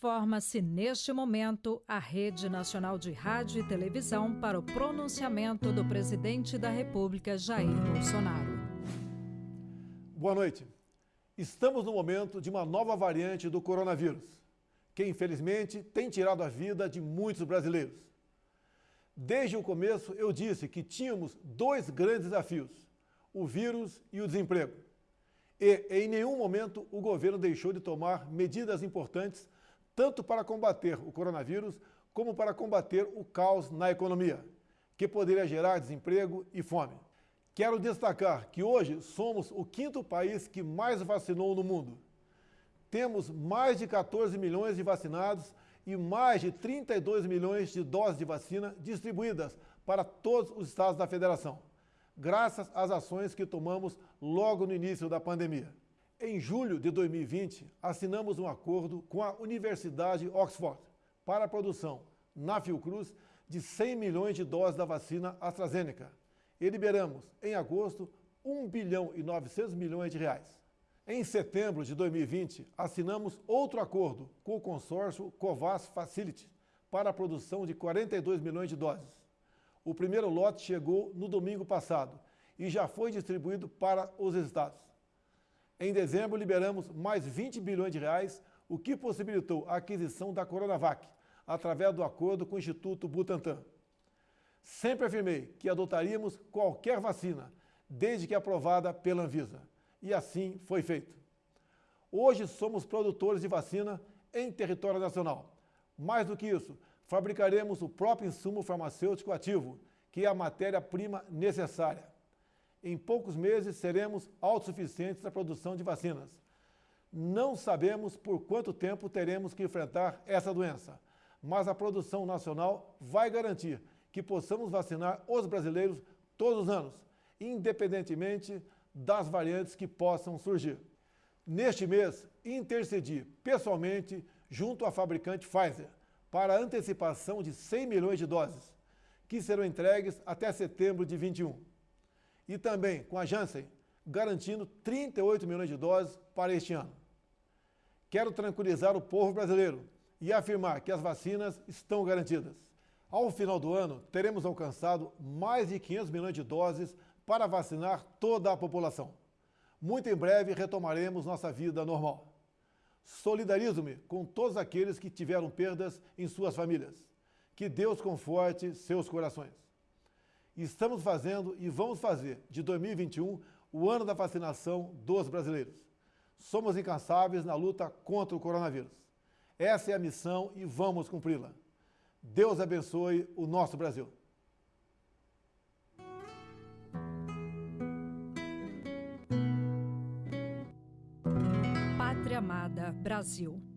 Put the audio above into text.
Forma-se neste momento a Rede Nacional de Rádio e Televisão para o pronunciamento do presidente da República, Jair Bolsonaro. Boa noite. Estamos no momento de uma nova variante do coronavírus, que infelizmente tem tirado a vida de muitos brasileiros. Desde o começo eu disse que tínhamos dois grandes desafios, o vírus e o desemprego. E em nenhum momento o governo deixou de tomar medidas importantes tanto para combater o coronavírus como para combater o caos na economia, que poderia gerar desemprego e fome. Quero destacar que hoje somos o quinto país que mais vacinou no mundo. Temos mais de 14 milhões de vacinados e mais de 32 milhões de doses de vacina distribuídas para todos os estados da federação, graças às ações que tomamos logo no início da pandemia. Em julho de 2020, assinamos um acordo com a Universidade Oxford para a produção, na Fiocruz, de 100 milhões de doses da vacina AstraZeneca e liberamos, em agosto, 1 bilhão e 900 milhões de reais. Em setembro de 2020, assinamos outro acordo com o consórcio Covas Facility para a produção de 42 milhões de doses. O primeiro lote chegou no domingo passado e já foi distribuído para os estados. Em dezembro, liberamos mais 20 bilhões de reais, o que possibilitou a aquisição da Coronavac, através do acordo com o Instituto Butantan. Sempre afirmei que adotaríamos qualquer vacina, desde que aprovada pela Anvisa. E assim foi feito. Hoje somos produtores de vacina em território nacional. Mais do que isso, fabricaremos o próprio insumo farmacêutico ativo, que é a matéria-prima necessária. Em poucos meses seremos autossuficientes na produção de vacinas. Não sabemos por quanto tempo teremos que enfrentar essa doença, mas a produção nacional vai garantir que possamos vacinar os brasileiros todos os anos, independentemente das variantes que possam surgir. Neste mês, intercedi pessoalmente junto à fabricante Pfizer para a antecipação de 100 milhões de doses, que serão entregues até setembro de 21 e também com a Janssen, garantindo 38 milhões de doses para este ano. Quero tranquilizar o povo brasileiro e afirmar que as vacinas estão garantidas. Ao final do ano, teremos alcançado mais de 500 milhões de doses para vacinar toda a população. Muito em breve retomaremos nossa vida normal. Solidarizo-me com todos aqueles que tiveram perdas em suas famílias. Que Deus conforte seus corações. Estamos fazendo e vamos fazer de 2021 o ano da vacinação dos brasileiros. Somos incansáveis na luta contra o coronavírus. Essa é a missão e vamos cumpri-la. Deus abençoe o nosso Brasil. Pátria Amada Brasil